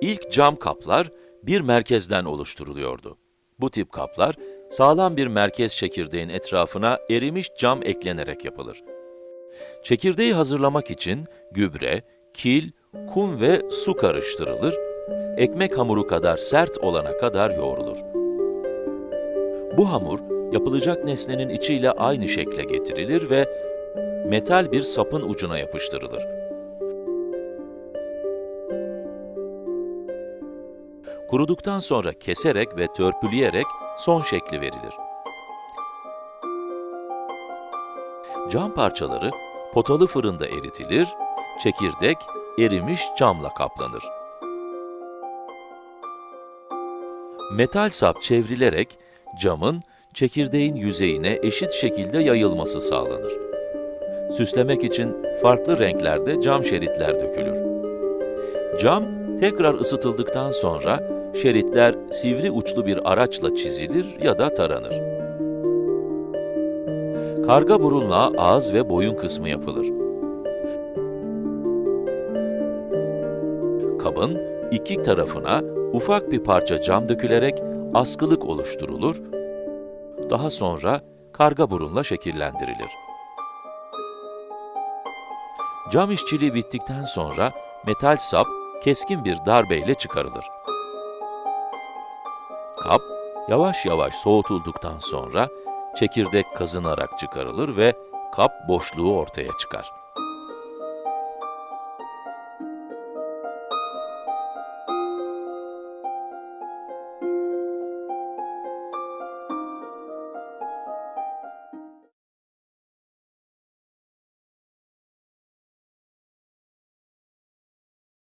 İlk cam kaplar bir merkezden oluşturuluyordu. Bu tip kaplar, sağlam bir merkez çekirdeğin etrafına erimiş cam eklenerek yapılır. Çekirdeği hazırlamak için gübre, kil, kum ve su karıştırılır, ekmek hamuru kadar sert olana kadar yoğrulur. Bu hamur, yapılacak nesnenin içiyle aynı şekle getirilir ve metal bir sapın ucuna yapıştırılır. Kuruduktan sonra keserek ve törpüleyerek son şekli verilir. Cam parçaları potalı fırında eritilir, çekirdek erimiş camla kaplanır. Metal sap çevrilerek camın çekirdeğin yüzeyine eşit şekilde yayılması sağlanır. Süslemek için farklı renklerde cam şeritler dökülür. Cam tekrar ısıtıldıktan sonra şeritler sivri uçlu bir araçla çizilir ya da taranır. Karga burunla ağız ve boyun kısmı yapılır. Kabın iki tarafına ufak bir parça cam dökülerek askılık oluşturulur, daha sonra karga burunla şekillendirilir. Cam işçiliği bittikten sonra metal sap keskin bir darbeyle çıkarılır. Kap, yavaş yavaş soğutulduktan sonra çekirdek kazınarak çıkarılır ve kap boşluğu ortaya çıkar.